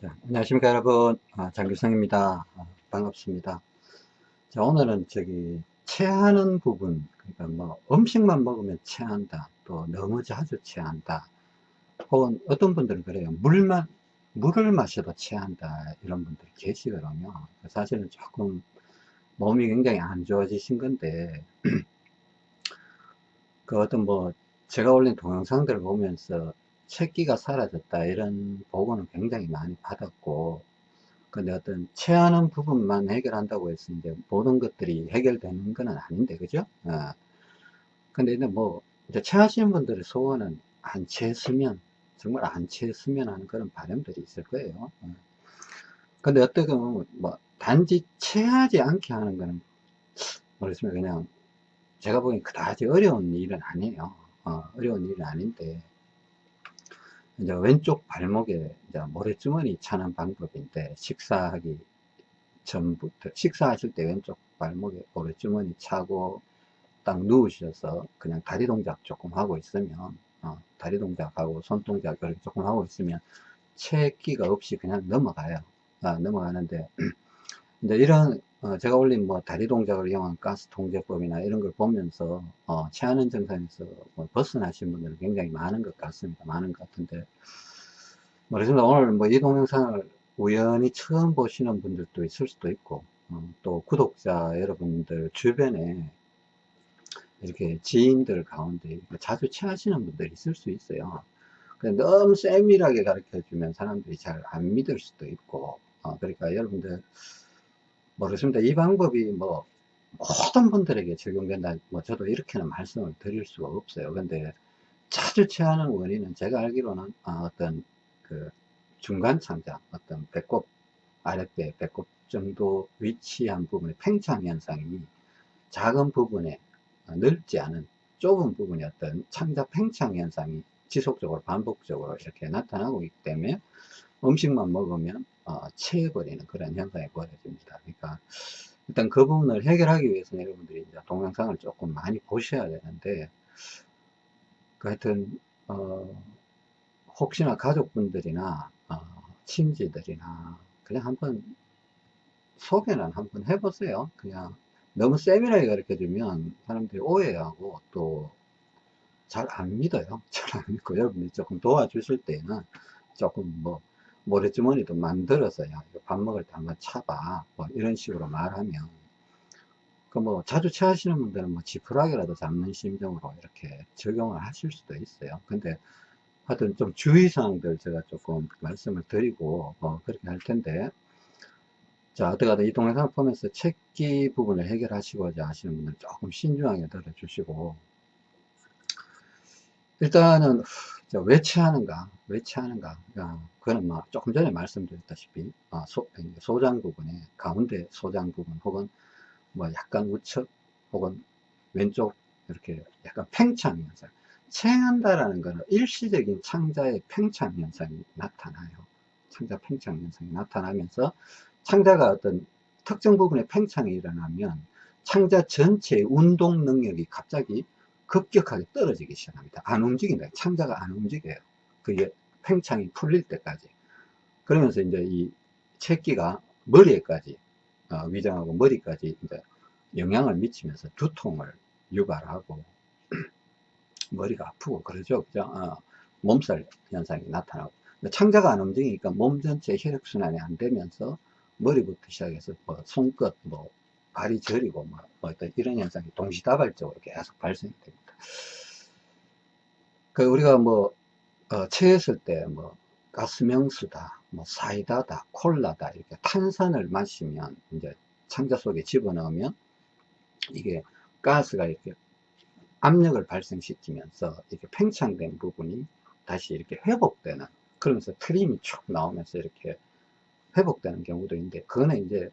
자, 안녕하십니까 여러분. 아, 장규성입니다. 아, 반갑습니다. 자 오늘은 저기 체하는 부분 그러니까 뭐 음식만 먹으면 체한다 또 너무 자주 체한다 혹은 어떤 분들은 그래요. 물만 물을 마셔도 체한다 이런 분들이 계시거든요. 사실은 조금 몸이 굉장히 안 좋아지신 건데 그 어떤 뭐 제가 올린 동영상들을 보면서 채기가 사라졌다. 이런 보고는 굉장히 많이 받았고 근데 어떤 체하는 부분만 해결한다고 해서 이제 모든 것들이 해결되는 건 아닌데 그죠? 어. 근데 이제 뭐 이제 체하시는 분들의 소원은 안 체했으면 정말 안 체했으면 하는 그런 바람들이 있을 거예요. 어. 근데 어떻게 보면 뭐 단지 체하지 않게 하는 거는 모르겠습니다. 그냥 제가 보기엔 그다지 어려운 일은 아니에요. 어, 어려운 일은 아닌데 이제 왼쪽 발목에 이제 모래주머니 차는 방법인데 식사하기 전부터 식사하실 때 왼쪽 발목에 모래주머니 차고 딱 누우셔서 그냥 다리 동작 조금 하고 있으면 어, 다리 동작하고 손 동작 이렇게 조금 하고 있으면 체기가 없이 그냥 넘어가요. 아, 넘어가는데 이제 이런 어, 제가 올린 뭐 다리 동작을 이용한 가스 통제법이나 이런 걸 보면서 어, 체하는 증상에서 뭐 벗어나신 분들은 굉장히 많은 것 같습니다. 많은 것 같은데 모르겠습니다. 오늘 뭐 이 동영상을 우연히 처음 보시는 분들도 있을 수도 있고 어, 또 구독자 여러분들 주변에 이렇게 지인들 가운데 자주 체하시는 분들이 있을 수 있어요. 너무 세밀하게 가르쳐 주면 사람들이 잘 안 믿을 수도 있고 어, 그러니까 여러분들 모르겠습니다. 이 방법이 뭐 모든 분들에게 적용된다. 뭐 저도 이렇게는 말씀을 드릴 수가 없어요. 근데 자주 취하는 원인은 제가 알기로는 아, 어떤 그 중간 창자, 어떤 배꼽 아랫배, 배꼽 정도 위치한 부분의 팽창 현상이 작은 부분에 넓지 않은 좁은 부분의 어떤 창자 팽창 현상이 지속적으로 반복적으로 이렇게 나타나고 있기 때문에 음식만 먹으면 어, 체해버리는 그런 현상이 벌어집니다. 그러니까 일단 그 부분을 해결하기 위해서는 여러분들이 이제 동영상을 조금 많이 보셔야 되는데 그 하여튼 어, 혹시나 가족분들이나 어, 친지들이나 그냥 한번 소개는 한번 해보세요. 그냥 너무 세밀하게 가르쳐 주면 사람들이 오해하고 또 잘 안 믿어요. 잘 안 믿고 여러분이 조금 도와주실 때는 조금 뭐 모래주머니도 만들어서 야밥 먹을 때 한번 차봐. 뭐 이런 식으로 말하면 그 뭐 자주 체하시는 분들은 뭐 지푸라기라도 잡는 심정으로 이렇게 적용을 하실 수도 있어요. 근데 하여튼 좀 주의사항들 제가 조금 말씀을 드리고 뭐 그렇게 할 텐데. 자 어떻게든 이 동영상을 보면서 책기 부분을 해결하시고자 하시는 분들 조금 신중하게 들어주시고 일단은 왜 체하는가 왜 체하는가. 그거는 뭐 조금 전에 말씀드렸다시피 어, 소, 소장 부분에 가운데 소장 부분 혹은 뭐 약간 우측 혹은 왼쪽 이렇게 약간 팽창 현상. 체한다라는 것은 일시적인 창자의 팽창 현상이 나타나요. 창자 팽창 현상이 나타나면서 창자가 어떤 특정 부분에 팽창이 일어나면 창자 전체의 운동 능력이 갑자기 급격하게 떨어지기 시작합니다. 안 움직인다. 창자가 안 움직여요. 그게 팽창이 풀릴 때까지. 그러면서 이제 이 채기가 머리에까지 어, 위장하고 머리까지 이제 영향을 미치면서 두통을 유발하고 머리가 아프고 그러죠. 그죠? 어, 몸살 현상이 나타나고. 창자가 안 움직이니까 몸 전체 혈액순환이 안 되면서 머리부터 시작해서 뭐 손끝 뭐 발이 저리고 뭐, 뭐 어떤 이런 현상이 동시다발적으로 계속 발생이 됩니다. 그 우리가 뭐 어, 체했을 때 뭐 가스명수다, 뭐 사이다다, 콜라다 이렇게 탄산을 마시면 이제 창자 속에 집어넣으면 이게 가스가 이렇게 압력을 발생시키면서 이렇게 팽창된 부분이 다시 이렇게 회복되는 그러면서 트림이 쭉 나오면서 이렇게 회복되는 경우도 있는데 그거는 이제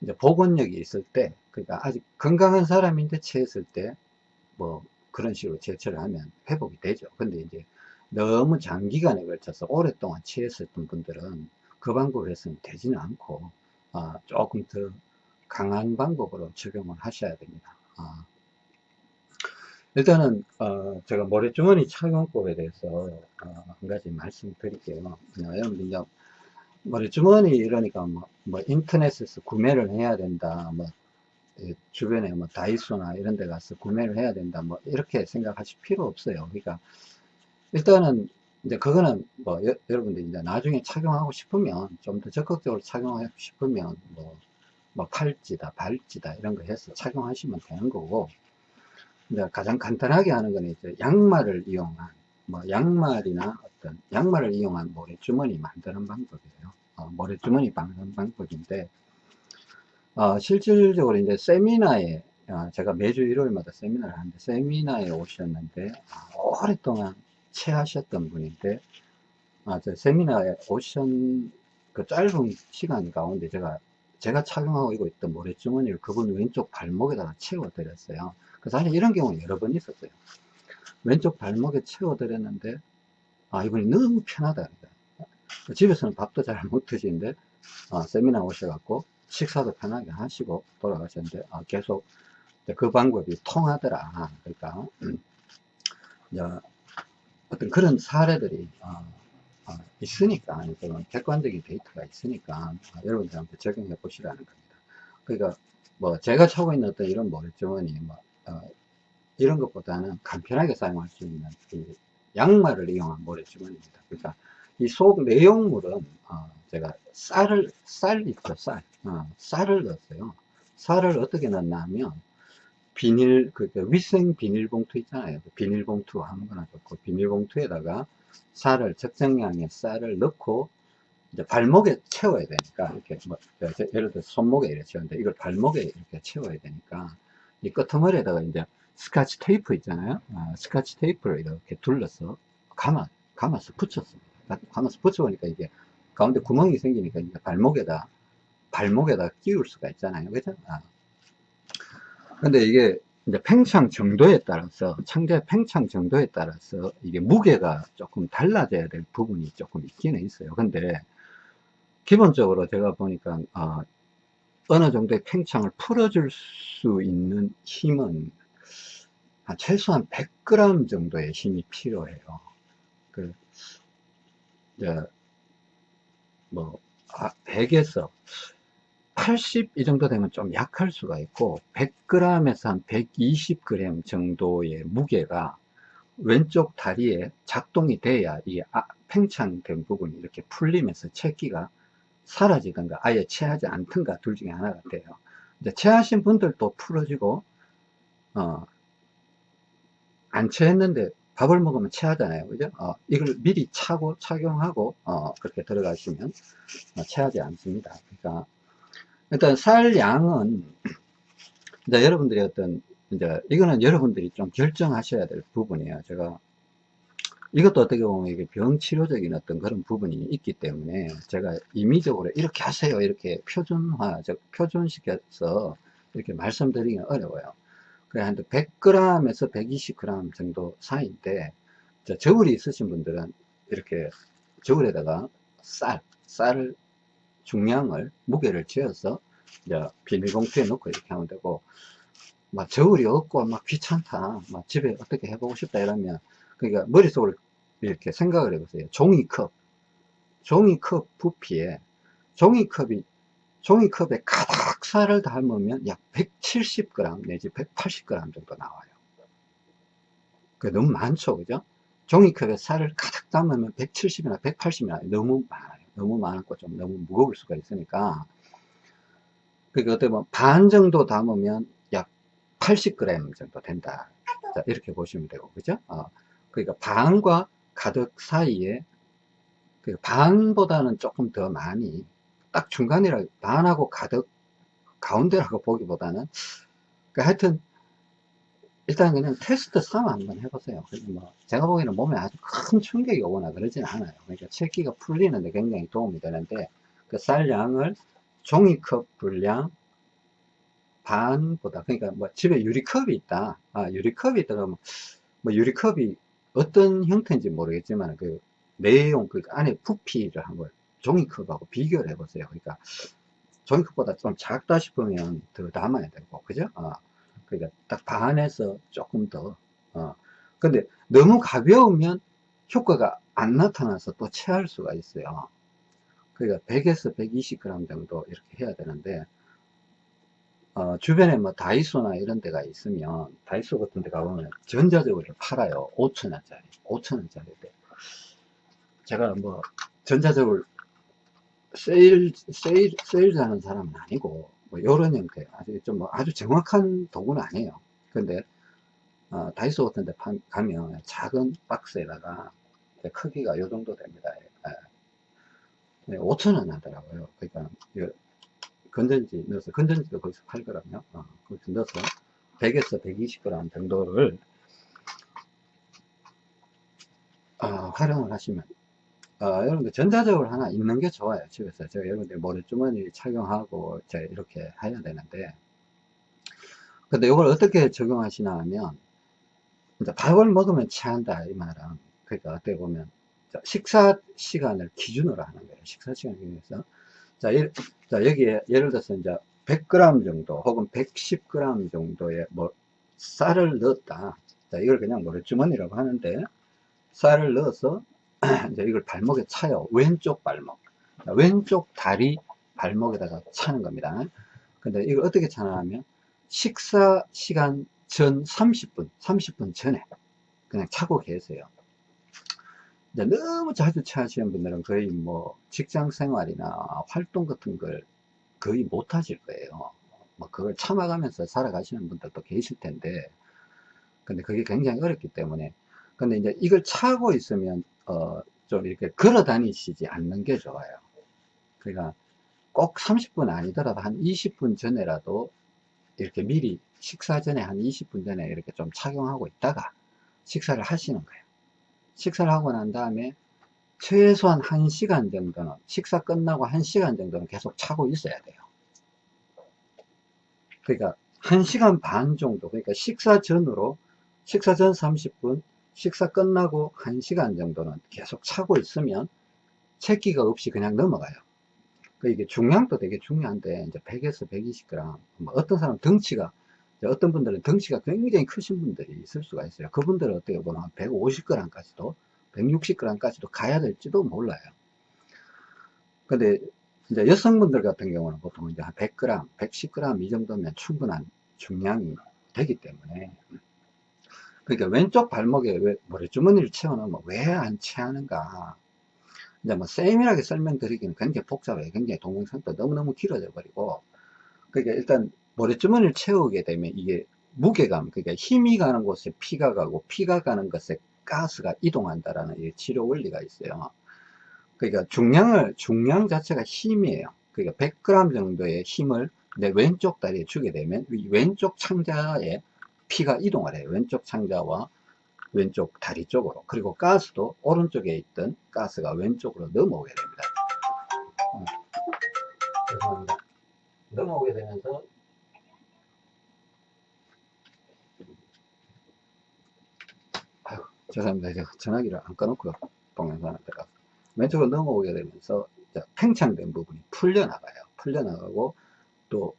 이제 복원력이 있을 때 그러니까 아직 건강한 사람인데 체했을 때 뭐 그런 식으로 제처를 하면 회복이 되죠. 근데 이제 너무 장기간에 걸쳐서 오랫동안 취했었던 분들은 그 방법을 했으면 되지는 않고 어, 조금 더 강한 방법으로 적용을 하셔야 됩니다. 어. 일단은 어, 제가 모래주머니 착용법에 대해서 어, 한 가지 말씀드릴게요. 어, 여러분들 머리주머니 이러니까 뭐, 뭐 인터넷에서 구매를 해야 된다. 뭐이 주변에 뭐 다이소나 이런 데 가서 구매를 해야 된다. 뭐 이렇게 생각하실 필요 없어요. 그러니까 일단은 이제 그거는 뭐 여, 러분들이 이제 나중에 착용하고 싶으면 좀 더 적극적으로 착용하고 싶으면 뭐, 뭐 팔찌다, 발찌다 이런 거 해서 착용하시면 되는 거고 이제 가장 간단하게 하는 거는 이제 양말을 이용한 뭐 양말이나 어떤 양말을 이용한 모래주머니 만드는 방법이에요. 어, 모래주머니 만드는 방법인데 어, 실질적으로 이제 세미나에 어, 제가 매주 일요일마다 세미나를 하는데 세미나에 오셨는데 아, 오랫동안 체하셨던 분인데 아, 저 세미나에 오신 그 짧은 시간 가운데 제가 제가 착용하고 있던 모래주머니를 그분 왼쪽 발목에다가 채워 드렸어요. 그 사실 이런 경우는 여러 번 있었어요. 왼쪽 발목에 채워 드렸는데 아 이분이 너무 편하다. 집에서는 밥도 잘 못 드시는데 아, 세미나 오셔갖고 식사도 편하게 하시고 돌아가셨는데 아, 계속 그 방법이 통하더라. 그러니까 이제 어떤 그런 사례들이 어, 어, 있으니까 객관적인 데이터가 있으니까 어, 여러분들한테 적용해 보시라는 겁니다. 그러니까 뭐 제가 차고 있는 어떤 이런 모래주머니 뭐 어, 이런 것보다는 간편하게 사용할 수 있는 그 양말을 이용한 모래주머니입니다. 그러니까 이 속 내용물은 어, 제가 쌀을 쌀 있죠 쌀 어, 쌀을 넣었어요. 쌀을 어떻게 넣나 하면 비닐 그, 그 위생 비닐봉투 있잖아요. 그 비닐봉투 아무거나 좋고 비닐봉투에다가 쌀을 적정량의 쌀을 넣고 이제 발목에 채워야 되니까 이렇게 뭐 예를 들어 손목에 이렇게 채우는데 이걸 발목에 이렇게 채워야 되니까 이 끄트머리에다가 이제 스카치 테이프 있잖아요. 아, 스카치 테이프를 이렇게 둘러서 감아 감아서 붙였습니다. 감아서 붙여보니까 이게 가운데 구멍이 생기니까 이제 발목에다 발목에다 끼울 수가 있잖아요. 그죠? 아. 근데 이게 이제 팽창 정도에 따라서 창제 팽창 정도에 따라서 이게 무게가 조금 달라져야 될 부분이 조금 있기는 있어요. 근데 기본적으로 제가 보니까 어, 어느 정도의 팽창을 풀어줄 수 있는 힘은 최소한 100g 정도의 힘이 필요해요. 그, 이제, 뭐, 100에서 80 이 정도 되면 좀 약할 수가 있고 100g에서 한 120g 정도의 무게가 왼쪽 다리에 작동이 돼야 이 아, 팽창된 부분이 이렇게 풀리면서 채기가 사라지든가 아예 체하지 않든가 둘 중에 하나가 돼요. 이제 체하신 분들도 풀어지고 어, 안 체했는데 밥을 먹으면 체하잖아요. 그죠? 어, 이걸 미리 차고 착용하고 어, 그렇게 들어가시면 어, 체하지 않습니다. 그러니까 일단 쌀 양은 이제 여러분들이 어떤 이제 이거는 여러분들이 좀 결정하셔야 될 부분이에요. 제가 이것도 어떻게 보면 이게 병치료적인 어떤 그런 부분이 있기 때문에 제가 임의적으로 이렇게 하세요 이렇게 표준화 즉 표준시켜서 이렇게 말씀드리기는 어려워요 그래 한 100g에서 120g 정도 사이인데 저울이 있으신 분들은 이렇게 저울에다가 쌀 쌀을 중량을 무게를 재어서 이제 비닐봉투에 넣고 이렇게 하면 되고 막 저울이 없고 막 귀찮다 막 집에 어떻게 해보고 싶다 이러면 그러니까 머릿속으로 이렇게 생각을 해보세요. 종이컵 종이컵 부피에 종이컵이 종이컵에 가득 쌀을 담으면 약 170g 내지 180g 정도 나와요. 그 너무 많죠 그죠? 종이컵에 쌀을 가득 담으면 170이나 180이나 너무 많아요. 너무 많고 좀 너무 무거울 수가 있으니까. 그러니까 어떻게 보면 반 정도 담으면 약 80g 정도 된다. 자, 이렇게 보시면 되고 그죠? 어, 그러니까 반과 가득 사이에 그 반보다는 조금 더 많이 딱 중간이라 반하고 가득 가운데라고 보기보다는 그 하여튼 일단 그냥 테스트 삼아 한번 해보세요. 뭐 제가 보기에는 몸에 아주 큰 충격이 오거나 그러진 않아요. 그러니까 체기가 풀리는데 굉장히 도움이 되는데 그 쌀량을 종이컵 분량 반보다 그러니까 뭐 집에 유리컵이 있다. 아 유리컵이 있다 그러면 뭐 유리컵이 어떤 형태인지 모르겠지만 그 내용 그 안에 부피를 한번 종이컵하고 비교를 해보세요. 그러니까 종이컵보다 좀 작다 싶으면 더 담아야 되고 그죠? 어. 그러니까 딱 반에서 조금 더 어. 근데 너무 가벼우면 효과가 안 나타나서 또 체할 수가 있어요 그러니까 100에서 120g 정도 이렇게 해야 되는데 어, 주변에 뭐 다이소나 이런 데가 있으면 다이소 같은 데 가보면 전자저울을 팔아요 5천원짜리 5천원짜리인데 제가 뭐 전자저울 세일 세일 세일 하는 사람은 아니고 뭐 요런 형태. 아주 좀 뭐 아주 정확한 도구는 아니에요. 근데 어, 다이소 같은 데 파, 가면 작은 박스에다가 크기가 요 정도 됩니다. 예. 5천원 하더라고요. 그러니까 건전지 넣어서 건전지도 거기서 팔거든요. 어, 거기서 넣어서 100에서 120g 정도를 어, 활용을 하시면 어, 여러분들 전자적으로 하나 있는 게 좋아요. 집에서 제가 여러분들 모래주머니 착용하고 이제 이렇게 해야 되는데. 근데 이걸 어떻게 적용하시나 하면 이제 밥을 먹으면 체한다 이 말은 그러니까 어떻게 보면 식사 시간을 기준으로 하는 거예요. 식사 시간 기준에서. 자, 예, 자, 여기에 예를 들어서 이제 100g 정도 혹은 110g 정도의 뭐 쌀을 넣었다. 자, 이걸 그냥 모래주머니라고 하는데 쌀을 넣어서 이제 이걸 발목에 차요. 왼쪽 발목. 자, 왼쪽 다리 발목에다가 차는 겁니다. 근데 이걸 어떻게 차냐면 식사 시간 전 30분, 30분 전에 그냥 차고 계세요. 이제 너무 자주 체하시는 분들은 거의 뭐 직장 생활이나 활동 같은 걸 거의 못 하실 거예요. 뭐 그걸 참아가면서 살아가시는 분들도 계실 텐데, 근데 그게 굉장히 어렵기 때문에, 근데 이제 이걸 차고 있으면, 어, 좀 이렇게 걸어 다니시지 않는 게 좋아요. 그러니까 꼭 30분 아니더라도 한 20분 전에라도 이렇게 미리 식사 전에 한 20분 전에 이렇게 좀 착용하고 있다가 식사를 하시는 거예요. 식사를 하고 난 다음에 최소한 1시간 정도는 식사 끝나고 1시간 정도는 계속 차고 있어야 돼요 그러니까 1시간 반 정도 그러니까 식사 전으로 식사 전 30분 식사 끝나고 1시간 정도는 계속 차고 있으면 채기가 없이 그냥 넘어가요 그 이게 중량도 되게 중요한데 이제 100에서 120g 뭐 어떤 사람 덩치가 어떤 분들은 덩치가 굉장히 크신 분들이 있을 수가 있어요. 그분들은 어떻게 보면 150g까지도 160g까지도 가야 될지도 몰라요. 근데 이제 여성분들 같은 경우는 보통 이제 한 100g, 110g 이 정도면 충분한 중량이 되기 때문에 그러니까 왼쪽 발목에 왜 모래주머니를 채워놓으면 왜 안 채하는가 이제 뭐 세밀하게 설명드리기는 굉장히 복잡해요. 굉장히 동영상도 너무너무 길어져 버리고 그러니까 일단 모래주머니를 채우게 되면 이게 무게감, 그러니까 힘이 가는 곳에 피가 가고 피가 가는 곳에 가스가 이동한다라는 치료 원리가 있어요. 그러니까 중량을, 중량 자체가 힘이에요. 그러니까 100g 정도의 힘을 내 왼쪽 다리에 주게 되면 왼쪽 창자에 피가 이동을 해요. 왼쪽 창자와 왼쪽 다리 쪽으로. 그리고 가스도 오른쪽에 있던 가스가 왼쪽으로 넘어오게 됩니다. 음. 죄송합니다. 넘어오게 되면서 죄송합니다. 제가 전화기를 안 꺼놓고 동영상을 들어가 왼쪽으로 넘어오게 되면서 팽창된 부분이 풀려나가요. 풀려나가고 또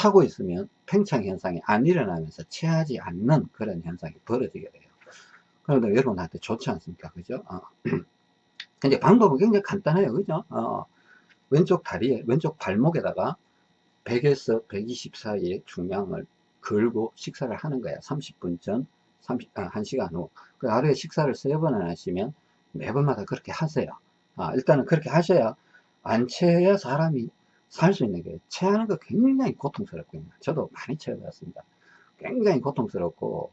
타고 있으면 팽창 현상이 안 일어나면서 체하지 않는 그런 현상이 벌어지게 돼요. 그런데 여러분한테 좋지 않습니까? 그죠? 어. 근데 방법은 굉장히 간단해요. 그죠? 어. 왼쪽 다리에, 왼쪽 발목에다가 100에서 120 사이의 중량을 걸고 식사를 하는 거야. 30분 전, 30, 아, 1시간 후. 그 하루에 식사를 세 번을 하시면 매번마다 그렇게 하세요. 아, 일단은 그렇게 하셔야 안 체해야 사람이 살수 있는 게 체하는 거 굉장히 고통스럽거든요. 저도 많이 체해봤습니다. 굉장히 고통스럽고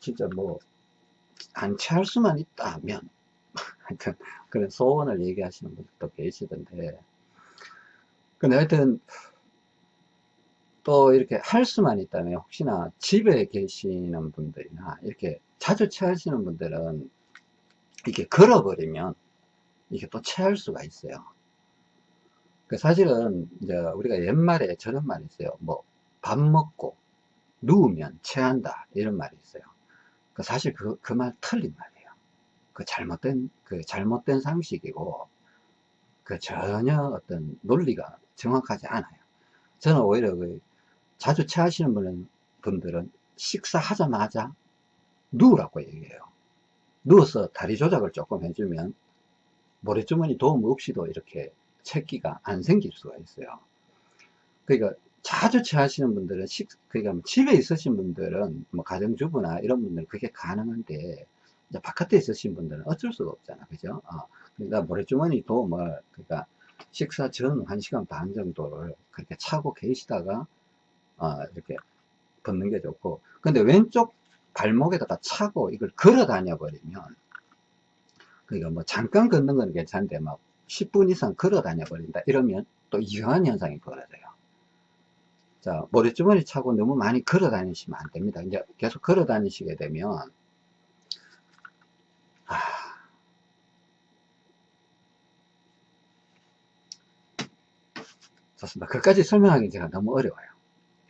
진짜 뭐 안 체할 수만 있다면 그런 소원을 얘기하시는 분들도 계시던데 근데 하여튼 또 이렇게 할 수만 있다면 혹시나 집에 계시는 분들이나 이렇게 자주 체하시는 분들은 이렇게 걸어버리면 이게 또 체할 수가 있어요. 그 사실은 이제 우리가 옛말에 저런 말이 있어요. 뭐 밥 먹고 누우면 체한다 이런 말이 있어요. 그 사실 그 그 말 틀린 말이에요. 그 잘못된 그 잘못된 상식이고 그 전혀 어떤 논리가 정확하지 않아요. 저는 오히려 그 자주 체하시는 분은, 분들은 식사하자마자 누우라고 얘기해요. 누워서 다리 조작을 조금 해주면 모래주머니 도움 없이도 이렇게 채기가 안 생길 수가 있어요. 그러니까 자주 체하시는 분들은 식, 그러니까 뭐 집에 있으신 분들은 뭐 가정주부나 이런 분들은 그게 가능한데 이제 바깥에 있으신 분들은 어쩔 수가 없잖아. 그죠? 어, 그러니까 모래주머니 도움을 그러니까 식사 전 1시간 반 정도를 그렇게 차고 계시다가 어, 이렇게 걷는 게 좋고 근데 왼쪽 발목에다가 차고 이걸 걸어 다녀 버리면 그러니까 뭐 잠깐 걷는 건 괜찮은데 막 10분 이상 걸어 다녀 버린다. 이러면 또 이상한 현상이 벌어져요. 자 모래주머니 차고 너무 많이 걸어 다니시면 안 됩니다. 이제 계속 걸어 다니시게 되면 아, 좋습니다. 그까지 설명하기 제가 너무 어려워요.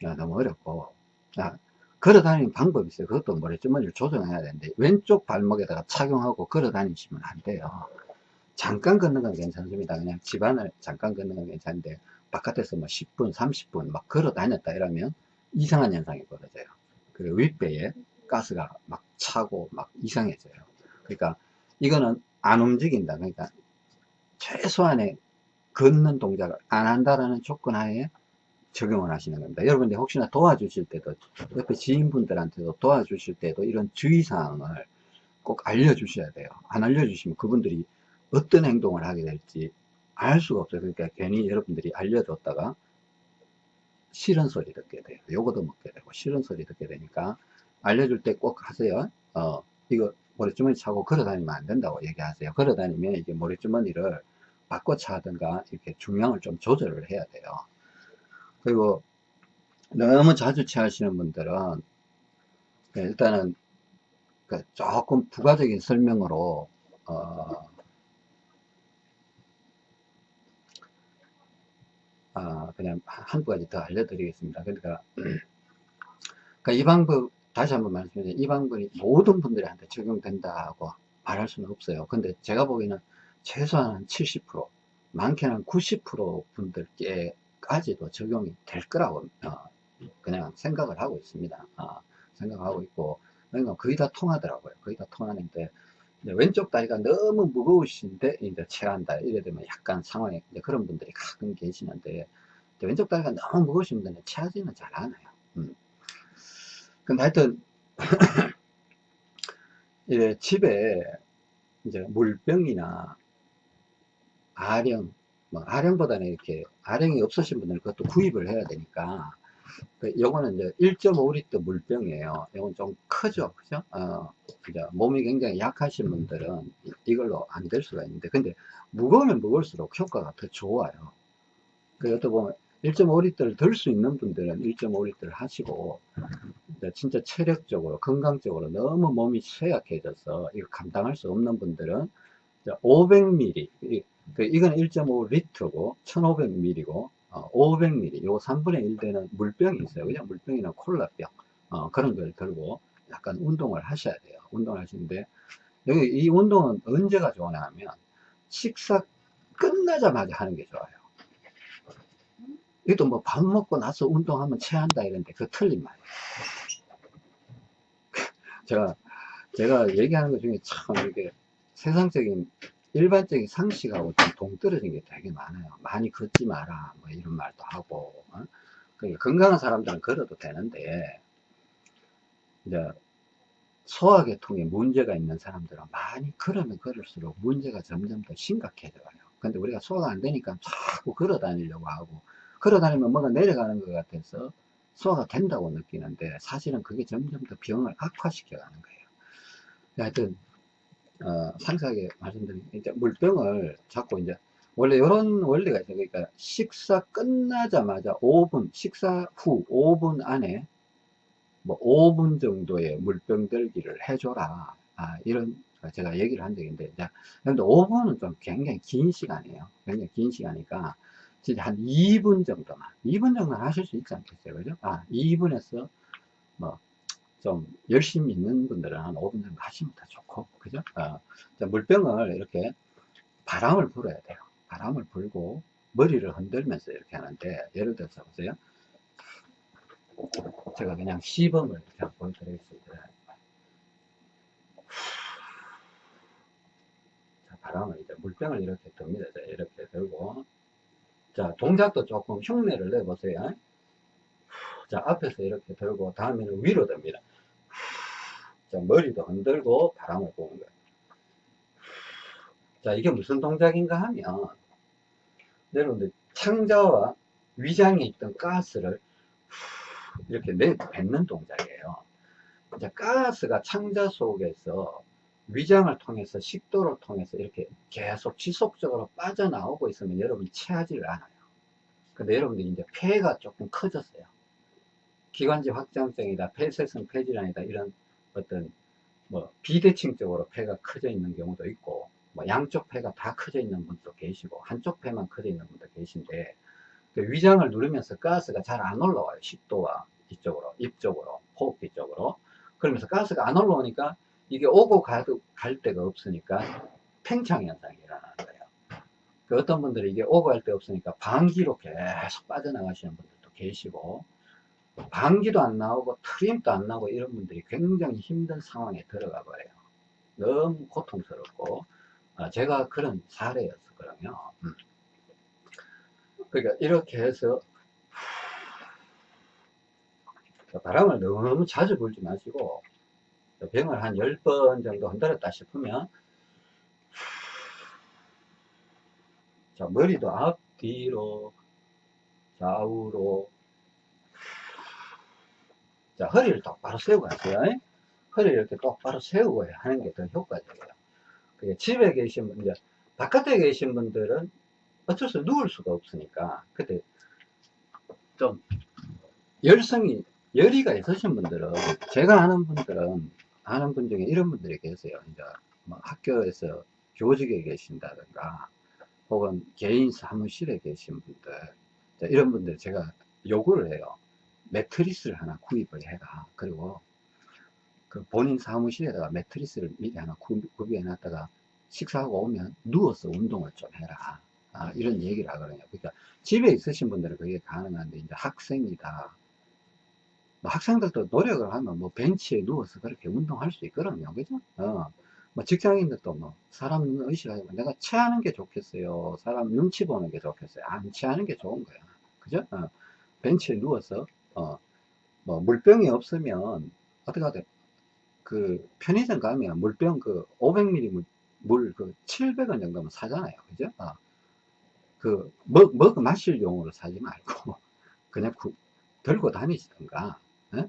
아, 너무 어렵고. 아, 걸어 다니는 방법이 있어요. 그것도 모래주머니를 조정해야 되는데 왼쪽 발목에다가 착용하고 걸어 다니시면 안 돼요 잠깐 걷는 건 괜찮습니다 그냥 집안을 잠깐 걷는 건 괜찮은데 바깥에서 뭐 10분 30분 막 걸어 다녔다 이러면 이상한 현상이 벌어져요 그리고 윗배에 가스가 막 차고 막 이상해져요 그러니까 이거는 안 움직인다 그러니까 최소한의 걷는 동작을 안 한다라는 조건 하에 적용을 하시는 겁니다. 여러분들 혹시나 도와주실 때도 옆에 지인분들한테도 도와주실 때도 이런 주의사항을 꼭 알려주셔야 돼요. 안 알려주시면 그분들이 어떤 행동을 하게 될지 알 수가 없어요. 그러니까 괜히 여러분들이 알려줬다가 싫은 소리 듣게 돼요. 요거도 먹게 되고 싫은 소리 듣게 되니까 알려줄 때 꼭 하세요. 어, 이거 모래주머니 차고 걸어 다니면 안 된다고 얘기하세요. 걸어 다니면 이게 모래주머니를 바꿔 차든가 이렇게 중량을 좀 조절을 해야 돼요. 그리고 너무 자주 취하시는 분들은 네, 일단은 그 조금 부가적인 설명으로 어, 아, 그냥 한두 가지 더 알려드리겠습니다. 그러니까, 그러니까 이 방법 다시 한번 말씀드리면 이 방법이 모든 분들한테 적용된다고 말할 수는 없어요. 근데 제가 보기에는 최소한 70% 많게는 90% 분들께 까지도 적용이 될 거라고 어, 그냥 생각을 하고 있습니다. 어, 생각하고 있고 그러니까 거의 다 통하더라고요. 거의 다 통하는데 왼쪽 다리가 너무 무거우신데 이제 체한다 이래 되면 약간 상황에 그런 분들이 가끔 계시는데 왼쪽 다리가 너무 무거우신 분들은 체하지는 잘 않아요. 음. 근데 하여튼 이제 집에 이제 물병이나 아령 뭐 아령보다는 이렇게 아령이 없으신 분들은 그것도 구입을 해야 되니까 그 요거는 이제 1.5리터 물병이에요. 이건 좀 크죠, 그죠? 어, 몸이 굉장히 약하신 분들은 이걸로 안 될 수가 있는데, 근데 무거우면 무거울수록 효과가 더 좋아요. 그것도 보면 1.5리터를 들 수 있는 분들은 1.5리터를 하시고, 진짜 체력적으로, 건강적으로 너무 몸이 쇠약해져서 이거 감당할 수 없는 분들은 500ml, 그 이건 1.5리터고 1500ml고 어, 500ml 요 3분의 1 되는 물병이 있어요. 그냥 물병이나 콜라병 어, 그런 걸 들고 약간 운동을 하셔야 돼요. 운동을 하시는데 여기 이 운동은 언제가 좋으냐 하면 식사 끝나자마자 하는 게 좋아요. 이것도 뭐 밥 먹고 나서 운동하면 체한다 이런데 그 틀린 말이에요. 제가 제가 얘기하는 것 중에 참 이게 세상적인 일반적인 상식하고 좀 동떨어진 게 되게 많아요. 많이 걷지 마라, 뭐 이런 말도 하고. 어? 그러니까 건강한 사람들은 걸어도 되는데, 이제 소화계통에 문제가 있는 사람들은 많이 걸으면 걸을수록 문제가 점점 더 심각해져요. 근데 우리가 소화가 안 되니까 자꾸 걸어 다니려고 하고, 걸어 다니면 뭔가 내려가는 것 같아서 소화가 된다고 느끼는데, 사실은 그게 점점 더 병을 악화시켜 가는 거예요. 하여튼, 어, 상세하게 말씀드리면 이제 물병을 잡고 이제 원래 이런 원리가 있어요. 그러니까 식사 끝나자마자 5분, 식사 후 5분 안에 뭐 5분 정도의 물병 들기를 해줘라. 아, 이런 제가 얘기를 한 있는데, 자, 근데 5분은 좀 굉장히 긴 시간이에요. 굉장히 긴 시간이니까, 진짜 한 2분 정도만, 2분 정도는 하실 수 있지 않겠어요. 그죠? 아, 2분에서 뭐 좀 열심히 있는 분들은 한 5분 정도 하시면 더 좋고 그죠 어, 물병을 이렇게 바람을 불어야 돼요 바람을 불고 머리를 흔들면서 이렇게 하는데 예를 들어서 보세요 제가 그냥 시범을 그냥 보여드리겠습니다 자, 바람을 이제 물병을 이렇게 듭니다. 자, 이렇게 들고. 자, 동작도 조금 흉내를 내보세요. 자, 앞에서 이렇게 들고, 다음에는 위로 듭니다. 자, 머리도 흔들고 바람을 부는 거예요. 자, 이게 무슨 동작인가 하면, 여러분들, 창자와 위장에 있던 가스를 이렇게 내 뱉는 동작이에요. 이제 가스가 창자 속에서 위장을 통해서 식도를 통해서 이렇게 계속 지속적으로 빠져나오고 있으면 여러분이 체하지를 않아요. 근데 여러분들이 이제 폐가 조금 커졌어요. 기관지 확장성이다, 폐쇄성 폐질환이다, 이런 어떤 뭐 비대칭적으로 폐가 커져 있는 경우도 있고, 뭐 양쪽 폐가 다 커져 있는 분도 계시고, 한쪽 폐만 커져 있는 분도 계신데, 그 위장을 누르면서 가스가 잘 안 올라와요. 식도와 이쪽으로, 입 쪽으로, 호흡기 쪽으로. 그러면서 가스가 안 올라오니까 이게 오고 가도 갈 데가 없으니까 팽창 현상이 일어나는 거예요. 그 어떤 분들이 이게 오고 갈 데 없으니까 방귀로 계속 빠져나가시는 분들도 계시고 방귀도 안 나오고 트림도 안 나오고 이런 분들이 굉장히 힘든 상황에 들어가 버려요. 너무 고통스럽고 아, 제가 그런 사례였었거든요. 음. 그러니까 이렇게 해서 바람을 너무 자주 불지 마시고 병을 한 10번 정도 흔들었다 싶으면 자 머리도 앞뒤로 좌우로 자 허리를 똑바로 세우고 하세요. 허리를 이렇게 똑바로 세우고 하는 게 더 효과적이에요. 그게 집에 계신 분들 바깥에 계신 분들은 어쩔 수 누울 수가 없으니까 그때 좀 열성이 열의가 있으신 분들은 제가 아는 분들은 아는 분 중에 이런 분들이 계세요. 이제 뭐 학교에서 교직에 계신다든가 혹은 개인 사무실에 계신 분들. 자, 이런 분들 제가 요구를 해요 매트리스를 하나 구입을 해라 그리고 그 본인 사무실에다가 매트리스를 미리 하나 구비해 놨다가 식사하고 오면 누워서 운동을 좀 해라. 아, 이런 얘기를 하거든요. 그러니까 집에 있으신 분들은 그게 가능한데 이제 학생이다. 뭐 학생들도 노력을 하면 뭐 벤치에 누워서 그렇게 운동할 수 있거든요. 그죠? 어. 뭐 직장인들도 뭐 사람 의식하고 내가 체하는 게 좋겠어요. 사람 눈치 보는 게 좋겠어요. 안 체하는 게 좋은 거야. 그죠? 어. 벤치에 누워서 어. 뭐 물병이 없으면 어떻게 하든 그 편의점 가면 물병 그 500ml 물그 700원 정도면 사잖아요 그죠 어. 그 먹, 먹 마실 용으로 사지 말고 그냥 구, 들고 다니시던가 예?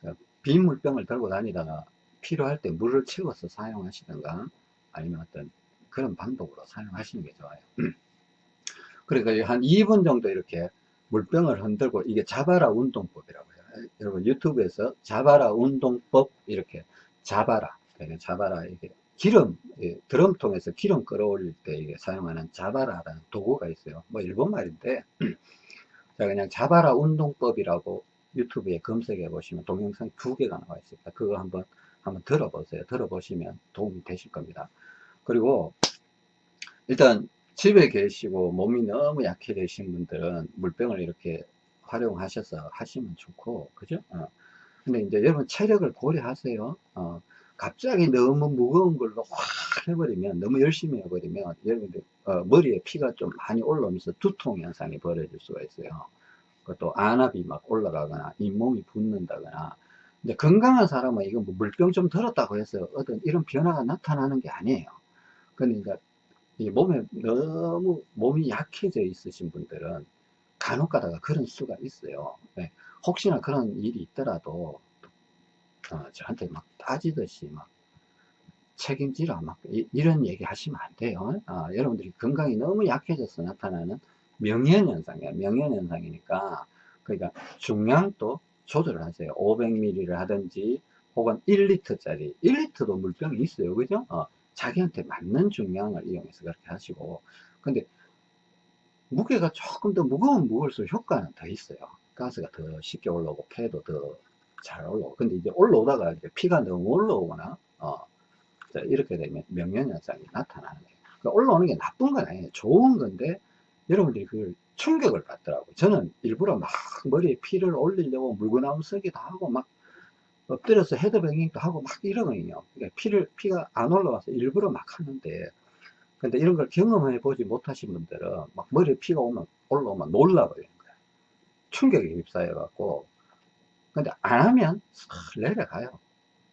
그빈 물병을 들고 다니다가 필요할 때 물을 채워서 사용하시던가 아니면 어떤 그런 방법으로 사용하시는 게 좋아요 그러니까 한 2분 정도 이렇게 물병을 흔들고 이게 자바라 운동법이라고 해요 여러분 유튜브에서 자바라 운동법 이렇게 자바라 자바라 이게 기름 예, 드럼통에서 기름 끌어올릴 때 이게 사용하는 자바라라는 도구가 있어요 뭐 일본 말인데 자 그냥 자바라 운동법이라고 유튜브에 검색해 보시면 동영상 두 개가 나와 있습니다. 그거 한번 한번 들어보세요. 들어보시면 도움이 되실 겁니다. 그리고 일단 집에 계시고 몸이 너무 약해되신 분들은 물병을 이렇게 활용하셔서 하시면 좋고 그죠? 어. 근데 이제 여러분 체력을 고려하세요. 어. 갑자기 너무 무거운 걸로 확 해버리면 너무 열심히 해버리면 여러분들 어, 머리에 피가 좀 많이 올라오면서 두통 현상이 벌어질 수가 있어요. 그것도 안압이 막 올라가거나 잇몸이 붓는다거나 근데 건강한 사람은 이거 뭐 물병 좀 들었다고 해서 어떤 이런 변화가 나타나는 게 아니에요 그러니까 이 몸에 너무 몸이 약해져 있으신 분들은 간혹 가다가 그런 수가 있어요 네. 혹시나 그런 일이 있더라도 어, 저한테 막 따지듯이 막 책임지라 막 이, 런 얘기 하시면 안 돼요 아, 여러분들이 건강이 너무 약해져서 나타나는 명현현상이야. 명현현상이니까, 그러니까 중량도 조절을 하세요. 500ml를 하든지, 혹은 1리터짜리, 1리터도 물병이 있어요. 그죠? 어, 자기한테 맞는 중량을 이용해서 그렇게 하시고, 근데, 무게가 조금 더 무거운 무거울수록 효과는 더 있어요. 가스가 더 쉽게 올라오고, 폐도 더 잘 올라오고. 근데 이제 올라오다가 이제 피가 너무 올라오거나, 어, 이렇게 되면 명현현상이 나타나는 거예요. 그러니까 올라오는 게 나쁜 건 아니에요. 좋은 건데, 여러분들이 그걸 충격을 받더라고요. 저는 일부러 막 머리에 피를 올리려고 물구나무 쓰기도 하고 막 엎드려서 헤드뱅잉도 하고 막 이러거든요. 그러니까 피를, 피가 안 올라와서 일부러 막 하는데 근데 이런 걸 경험해 보지 못하신 분들은 막 머리에 피가 오면 올라오면 놀라버리는 거야. 충격에 휩싸여 갖고 근데 안 하면 싹 내려가요.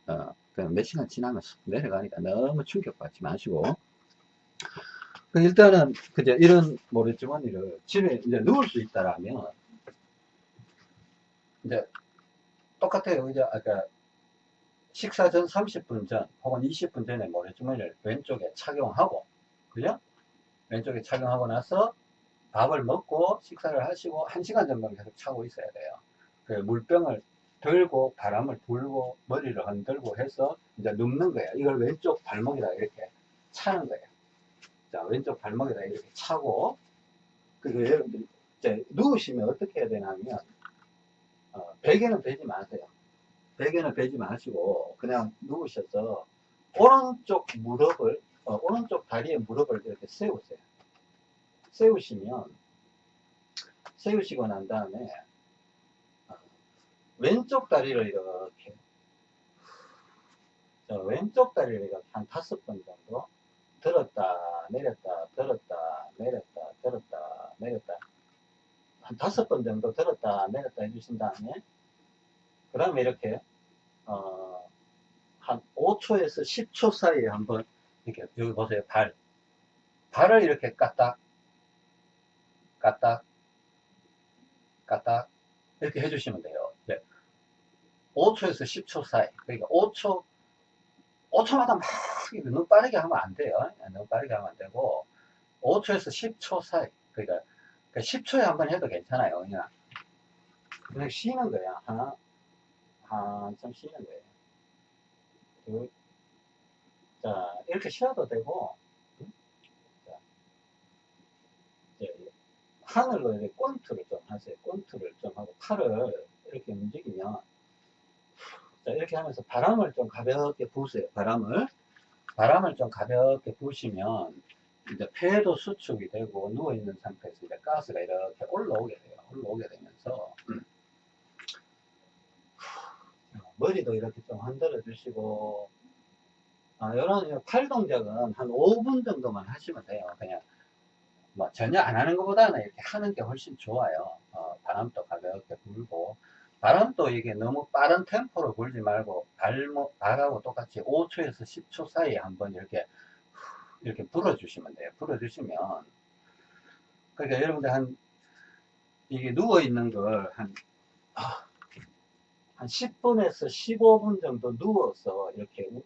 어, 그냥 몇 시간 지나면 싹 내려가니까 너무 충격받지 마시고 그 일단은 그제 이런 모래주머니를 집에 이제 누울 수 있다라면 이제 똑같아요. 이제 아까 식사 전 30분 전 혹은 20분 전에 모래주머니를 왼쪽에 착용하고 그죠? 왼쪽에 착용하고 나서 밥을 먹고 식사를 하시고 1시간 정도는 계속 차고 있어야 돼요. 그 물병을 들고 바람을 불고 머리를 흔들고 해서 이제 눕는 거예요. 이걸 왼쪽 발목에다 이렇게 차는 거예요. 자, 왼쪽 발목에다 이렇게 차고 그리고 여러분들이 이제 누우시면 어떻게 해야 되냐면 어, 베개는 베지 마세요. 베개는 베지 마시고 그냥 누우셔서 오른쪽 무릎을 어, 오른쪽 다리에 무릎을 이렇게 세우세요. 세우시면 세우시고 난 다음에 어, 왼쪽 다리를 이렇게 자, 왼쪽 다리를 이렇게 한 다섯 번 정도 들었다 내렸다 들었다 내렸다 들었다 내렸다 한 다섯 번 정도 들었다 내렸다 해주신 다음에. 그 다음에 이렇게 어, 한 5초에서 10초 사이에 한번 이렇게 여기 보세요 발. 발을 이렇게 까딱 까딱 까딱 이렇게 해주시면 돼요. 네. 5초에서 10초 사이. 그러니까 5초 5초마다 막 너무 빠르게 하면 안 돼요. 너무 빠르게 하면 안 되고 5초에서 10초 사이. 그러니까 10초에 한 번 해도 괜찮아요 그냥 그냥 쉬는 거야 하나 한참 쉬는 거예요 둘, 자 이렇게 쉬어도 되고 자, 하늘로 이렇게 꼰투를 좀 하세요 꼰투를 좀 하고 팔을 이렇게 움직이면 자, 이렇게 하면서 바람을 좀 가볍게 부으세요. 바람을. 바람을 좀 가볍게 부으시면, 이제 폐도 수축이 되고, 누워있는 상태에서 이제 가스가 이렇게 올라오게 돼요. 올라오게 되면서, 머리도 이렇게 좀 흔들어 주시고, 아, 이런 팔 동작은 한 5분 정도만 하시면 돼요. 그냥, 뭐, 전혀 안 하는 것보다는 이렇게 하는 게 훨씬 좋아요. 어, 바람도 가볍게 불고, 바람도 이게 너무 빠른 템포로 불지 말고 발목, 발하고 똑같이 5초에서 10초 사이에 한번 이렇게 이렇게 불어주시면 돼요. 불어주시면 그러니까 여러분들 한 이게 누워 있는 걸 한 한 10분에서 15분 정도 누워서 이렇게 우,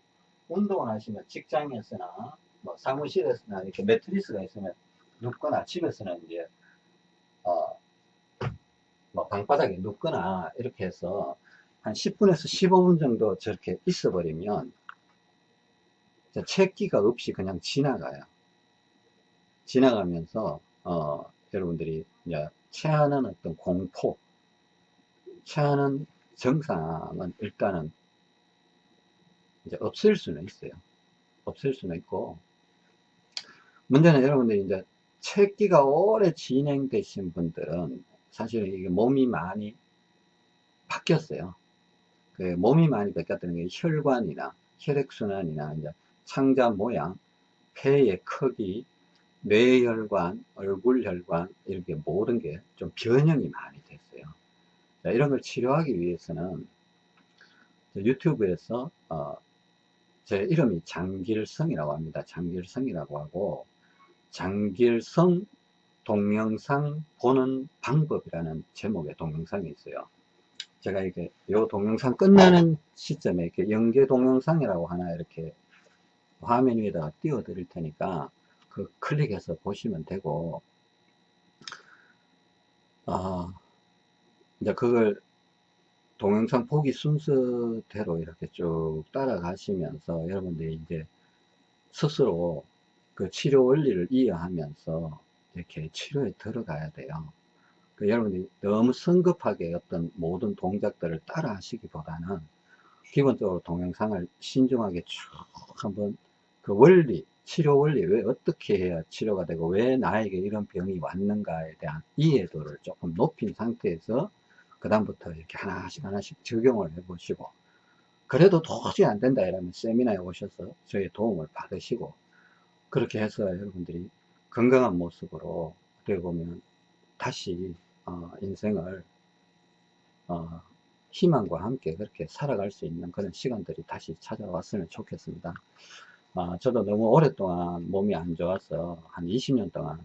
운동을 하시면 직장에서나 뭐 사무실에서나 이렇게 매트리스가 있으면 눕거나 집에서는 이제 어, 뭐 방바닥에 눕거나 이렇게 해서 한 10분에서 15분 정도 저렇게 있어 버리면 채기가 없이 그냥 지나가요. 지나가면서 어, 여러분들이 이제 체하는 어떤 공포 체하는 증상은 일단은 이제 없앨 수는 있어요. 없앨 수는 있고. 문제는 여러분들이 이제 체기가 오래 진행되신 분들은 사실은 이게 몸이 많이 바뀌었어요. 그 몸이 많이 바뀌었다는 게 혈관이나 혈액순환이나 이제 창자 모양, 폐의 크기, 뇌혈관, 얼굴혈관 이렇게 모든 게 좀 변형이 많이 됐어요. 자, 이런 걸 치료하기 위해서는 유튜브에서 어, 제 이름이 장길성이라고 합니다. 장길성이라고 하고 장길성 동영상 보는 방법이라는 제목의 동영상이 있어요. 제가 이게 요 동영상 끝나는 시점에 이렇게 연계 동영상이라고 하나 이렇게 화면 위에다가 띄워 드릴 테니까 그 클릭해서 보시면 되고 아 이제 그걸 동영상 보기 순서대로 이렇게 쭉 따라가시면서 여러분들이 이제 스스로 그 치료 원리를 이해하면서 이렇게 치료에 들어가야 돼요. 그 여러분이 너무 성급하게 어떤 모든 동작들을 따라 하시기보다는 기본적으로 동영상을 신중하게 쭉 한번 그 원리, 치료 원리, 왜 어떻게 해야 치료가 되고 왜 나에게 이런 병이 왔는가에 대한 이해도를 조금 높인 상태에서 그 다음부터 이렇게 하나씩 하나씩 적용을 해 보시고 그래도 도저히 안 된다 이러면 세미나에 오셔서 저희 도움을 받으시고 그렇게 해서 여러분들이 건강한 모습으로 어떻게 보면 다시 어, 인생을 어, 희망과 함께 그렇게 살아갈 수 있는 그런 시간들이 다시 찾아왔으면 좋겠습니다. 어, 저도 너무 오랫동안 몸이 안 좋아서 한 20년 동안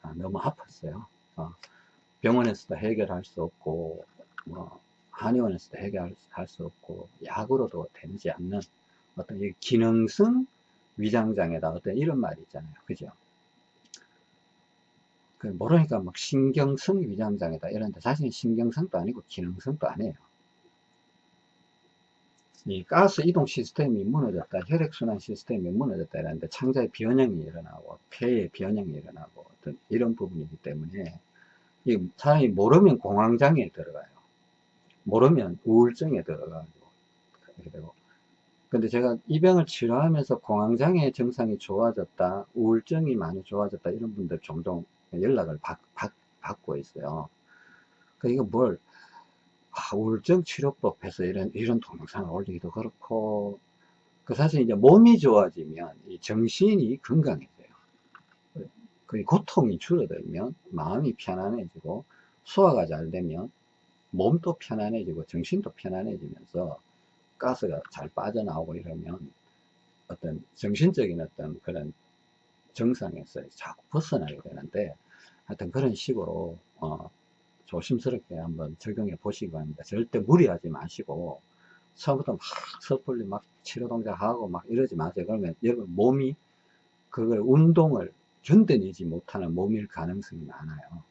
아, 너무 아팠어요. 어, 병원에서도 해결할 수 없고 뭐 한의원에서도 해결할 수 없고 약으로도 되지 않는 어떤 기능성 위장장애다 어떤 이런 말이 있잖아요. 그죠? 그 모르니까 막 신경성 위장장애다 이런데 사실 신경성도 아니고 기능성도 아니에요. 이 가스 이동 시스템이 무너졌다, 혈액순환 시스템이 무너졌다 이러는데 창자의 변형이 일어나고 폐의 변형이 일어나고 어떤 이런 부분이기 때문에 이 사람이 모르면 공황장애에 들어가요. 모르면 우울증에 들어가고 그렇게 되고 근데 제가 이 병을 치료하면서 공황장애 증상이 좋아졌다 우울증이 많이 좋아졌다 이런 분들 종종 연락을 받, 받고 있어요 그 이거 뭘 아, 우울증 치료법 해서 이런 이런 동영상을 올리기도 그렇고 그 사실 이제 몸이 좋아지면 이 정신이 건강해져요. 그 고통이 줄어들면 마음이 편안해지고 소화가 잘 되면 몸도 편안해지고 정신도 편안해지면서 가스가 잘 빠져나오고 이러면 어떤 정신적인 어떤 그런 정상에서 자꾸 벗어나게 되는데 하여튼 그런 식으로 어 조심스럽게 한번 적용해 보시기 바랍니다. 절대 무리하지 마시고 처음부터 막 섣불리 막 치료 동작하고 막 이러지 마세요. 그러면 여러분 몸이 그걸 운동을 견뎌내지 못하는 몸일 가능성이 많아요.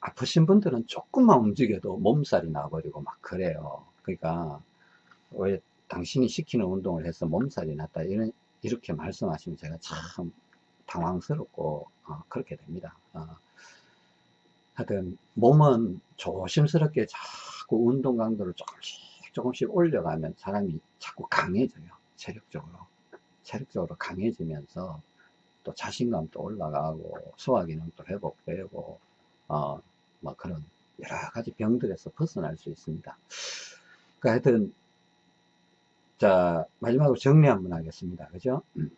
아프신 분들은 조금만 움직여도 몸살이 나버리고 막 그래요. 그러니까 왜 당신이 시키는 운동을 해서 몸살이 났다 이런 이렇게 말씀하시면 제가 참 당황스럽고 어, 그렇게 됩니다. 어. 하여튼 몸은 조심스럽게 자꾸 운동 강도를 조금씩 조금씩 올려가면 사람이 자꾸 강해져요. 체력적으로. 체력적으로 강해지면서 또 자신감도 올라가고 소화기능도 회복되고 어, 뭐 그런 여러 가지 병들에서 벗어날 수 있습니다. 그 하여튼 자 마지막으로 정리 한번 하겠습니다. 그죠? 음.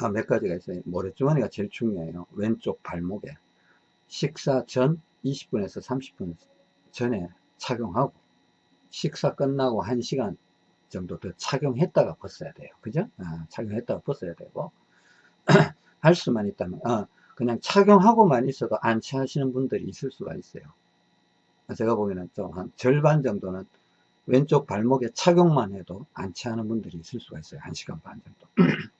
아, 몇 가지가 있어요. 모래주머니가 제일 중요해요. 왼쪽 발목에 식사 전 20분에서 30분 전에 착용하고 식사 끝나고 1시간 정도 더 착용했다가 벗어야 돼요. 그죠? 아, 착용했다가 벗어야 되고 할 수만 있다면 아, 그냥 착용하고만 있어도 안 취하시는 분들이 있을 수가 있어요. 제가 보기에는 좀 한 절반 정도는 왼쪽 발목에 착용만 해도 안 취하는 분들이 있을 수가 있어요. 1시간 반 정도.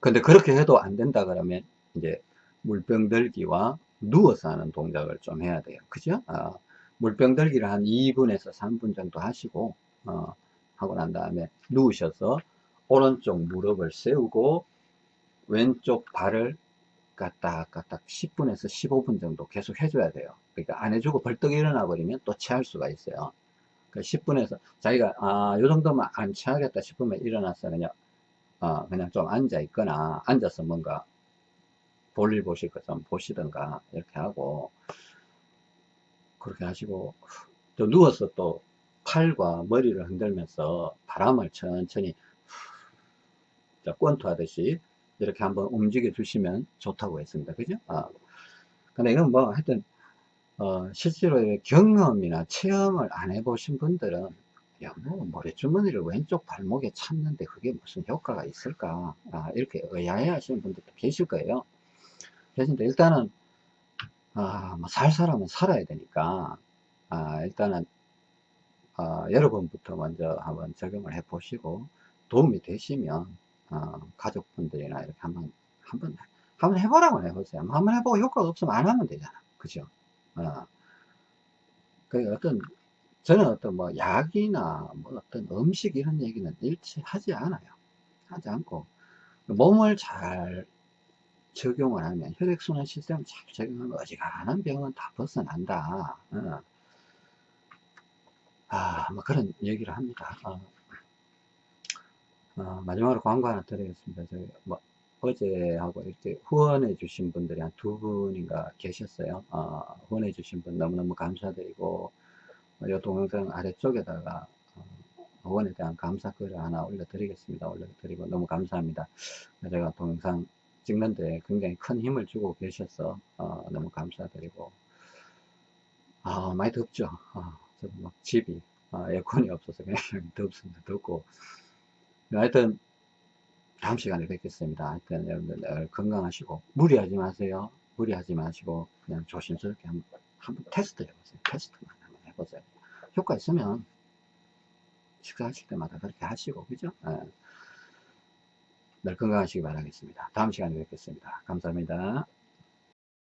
근데 그렇게 해도 안 된다 그러면 이제 물병 들기와 누워서 하는 동작을 좀 해야 돼요. 그죠? 어, 물병 들기를 한 2분에서 3분 정도 하시고 어, 하고 난 다음에 누우셔서 오른쪽 무릎을 세우고 왼쪽 발을 까딱까딱 10분에서 15분 정도 계속 해줘야 돼요. 그러니까 안 해주고 벌떡 일어나 버리면 또 체할 수가 있어요. 그 10분에서 자기가 아, 요 정도면 안 체하겠다 싶으면 일어나서 그냥 어, 그냥 좀 앉아 있거나 앉아서 뭔가 볼일 보실 것좀 보시던가 이렇게 하고 그렇게 하시고 또 누워서 또 팔과 머리를 흔들면서 바람을 천천히 권투하듯이 이렇게 한번 움직여 주시면 좋다고 했습니다. 그죠? 아. 근데 이건 뭐 하여튼 어, 실제로 경험이나 체험을 안 해보신 분들은 야, 뭐, 모래주머니를 왼쪽 발목에 찾는데 그게 무슨 효과가 있을까? 아, 이렇게 의아해 하시는 분들도 계실 거예요. 그래서 일단은, 아, 뭐 살 사람은 살아야 되니까, 아, 일단은, 아, 여러분부터 먼저 한번 적용을 해 보시고, 도움이 되시면, 어, 가족분들이나 이렇게 한번, 한번, 한번 해보라고 해보세요. 한번 해보고 효과가 없으면 안 하면 되잖아. 그죠? 어. 그 어떤, 저는 어떤 뭐 약이나 뭐 어떤 음식 이런 얘기는 일체 하지 않아요. 하지 않고, 몸을 잘 적용을 하면, 혈액순환 시스템을 잘 적용하면 어지간한 병은 다 벗어난다. 어. 아, 뭐 그런 얘기를 합니다. 어. 어, 마지막으로 광고 하나 드리겠습니다. 저희 뭐 어제하고 이렇게 후원해 주신 분들이 한 두 분인가 계셨어요. 어, 후원해 주신 분 너무너무 감사드리고 이 동영상 아래쪽에다가 어, 복원에 대한 감사 글을 하나 올려드리겠습니다. 올려드리고 너무 감사합니다. 제가 동영상 찍는데 굉장히 큰 힘을 주고 계셔서 어, 너무 감사드리고 아 많이 덥죠. 아, 저도 막 집이 아, 에어컨이 없어서 굉장히 덥습니다. 덥고 하여튼 다음 시간에 뵙겠습니다. 하여튼 여러분들 늘 건강하시고 무리하지 마세요. 무리하지 마시고 그냥 조심스럽게 한번, 한번 테스트 해보세요. 테스트만 한번 해보세요. 효과 있으면 식사하실 때마다 그렇게 하시고 그죠? 예. 늘 건강하시기 바라겠습니다. 다음 시간에 뵙겠습니다. 감사합니다.